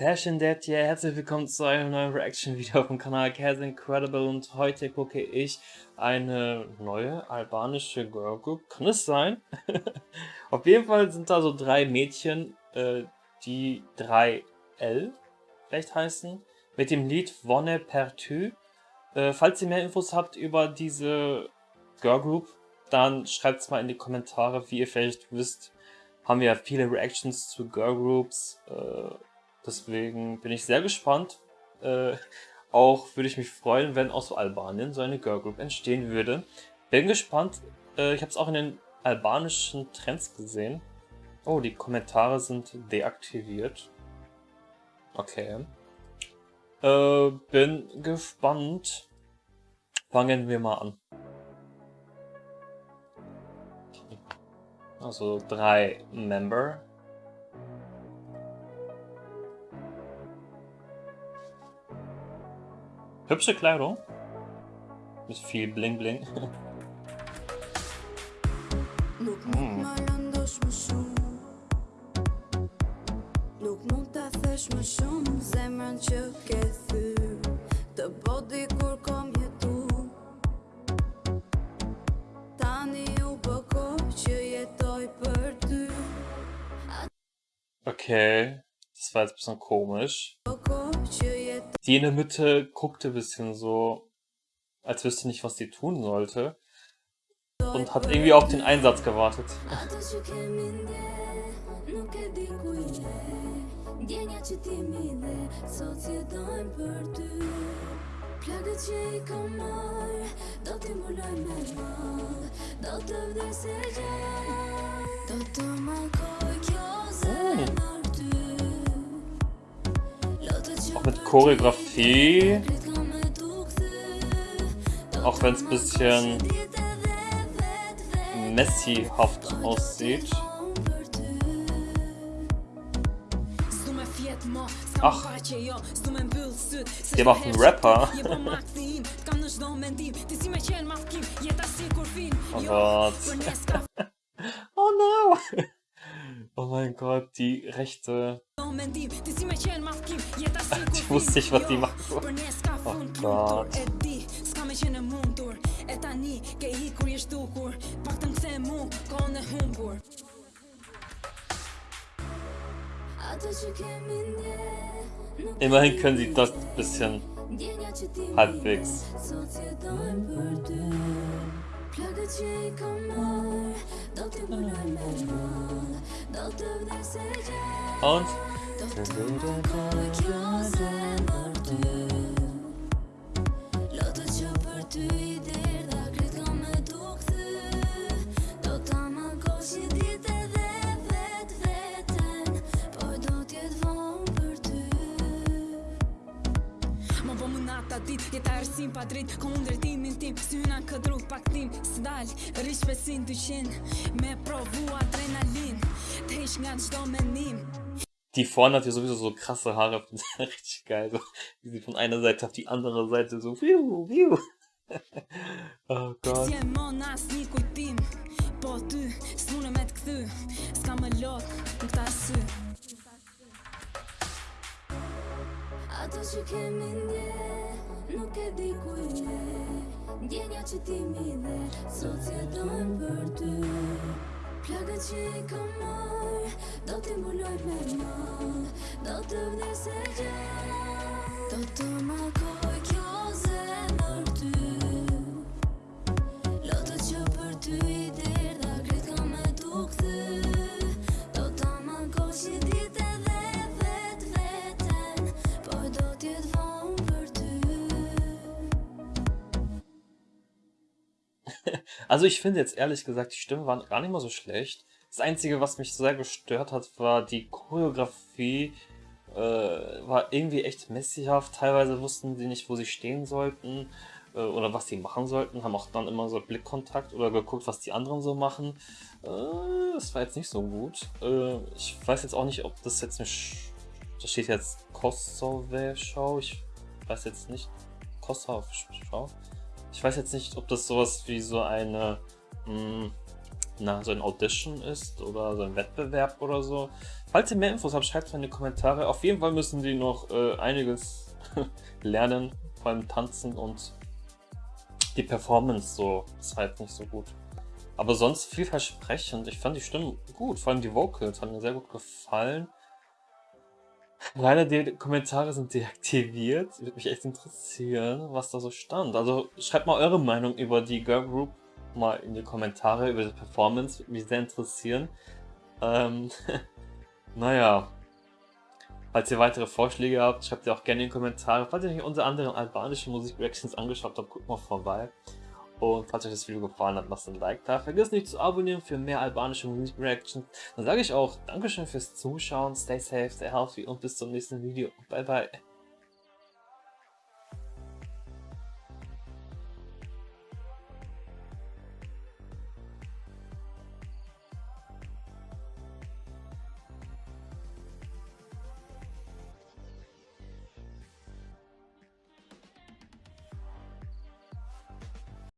Passion Dead, yeah, herzlich willkommen zu einem neuen Reaction-Video vom Kanal Cares Incredible und heute gucke ich eine neue albanische Girlgroup. Kann es sein? Auf jeden Fall sind da so drei Mädchen, äh, die 3L vielleicht heißen, mit dem Lied Vonne Pertu. Äh, falls ihr mehr Infos habt über diese Girlgroup, dann schreibt es mal in die Kommentare, wie ihr vielleicht wisst, haben wir ja viele Reactions zu Girlgroups, äh, Deswegen bin ich sehr gespannt. Äh, auch würde ich mich freuen, wenn aus Albanien so eine Girlgroup entstehen würde. Bin gespannt. Äh, ich habe es auch in den albanischen Trends gesehen. Oh, die Kommentare sind deaktiviert. Okay. Äh, bin gespannt. Fangen wir mal an. Also drei Member Hübsche Kleidung. Mit viel Bling Bling. mm. Nuk mund ta thesh më shumë zemrën që ke thyr Të bodi kur kom jetu Tani u bëko që jetoj për ty Okej, okay. das war jetzt ein bisschen komisch. Die in der Mitte guckte bisschen so, als wüsste nicht, was sie tun sollte. Und hat irgendwie auf den Einsatz gewartet. Auch mit Choreografie. Auch wenn es ein bisschen Messi-haft aussieht. Ach, der macht einen Rapper. oh Gott. oh no. Oh mein Gott, die rechte wusste nicht, was die machen. Oh Gott. Immerhin können sie das bisschen halbwegs. Und Do të të kore kjo zemër ty Lotë për ty i derda Kretë ka me Do të më kosh edhe vetë vetën Por do t'jetë për ty Më më nata dit, jeta ersim pa drit Ka unë tim, si hyna këtë rrug pak tim Së dal, 200 Me provu adrenalin Të ish nga gjdo menim. Die vorne hat ja sowieso so krasse Haare, richtig geil. So, wie sie von einer Seite auf die andere Seite so wiu, wiu. oh Gott. Ato që kemi ndje, nuk e di ku je Ndjenja që ti mi dhe, sot si e dojmë për ty Plagă-ți comori Tot timpul do pe mor Tot îmi desegeam Tot mă Also ich finde jetzt ehrlich gesagt, die Stimmen waren gar nicht mal so schlecht. Das Einzige, was mich sehr gestört hat, war die Choreografie. Äh, war irgendwie echt messihaft. Teilweise wussten sie nicht, wo sie stehen sollten äh, oder was sie machen sollten. Haben auch dann immer so Blickkontakt oder geguckt, was die anderen so machen. Äh, das war jetzt nicht so gut. Äh, ich weiß jetzt auch nicht, ob das jetzt eine... Da steht jetzt Kosovo-Schau. Ich weiß jetzt nicht. Kosovo-Schau. Ich weiß jetzt nicht, ob das sowas wie so eine, mh, hm, na, so ein Audition ist oder so ein Wettbewerb oder so. Falls ihr mehr Infos habt, schreibt es in die Kommentare. Auf jeden Fall müssen die noch äh, einiges lernen, vor allem tanzen und die Performance so ist halt nicht so gut. Aber sonst vielversprechend. Ich fand die Stimmen gut, vor allem die Vocals haben mir sehr gut gefallen. Leider die Kommentare sind deaktiviert. Würde mich echt interessieren, was da so stand. Also schreibt mal eure Meinung über die Girl Group mal in die Kommentare, über die Performance. Würde mich sehr interessieren. Ähm, naja. Falls ihr weitere Vorschläge habt, schreibt ihr auch gerne in die Kommentare. Falls ihr euch unsere anderen albanischen Musik-Reactions angeschaut habt, guckt mal vorbei. Und falls euch das Video gefallen hat, lasst ein Like da. Vergesst nicht zu abonnieren für mehr albanische Musik-Reactions. Dann sage ich auch Dankeschön fürs Zuschauen, stay safe, stay healthy und bis zum nächsten Video. Bye bye.